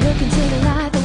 look into the light.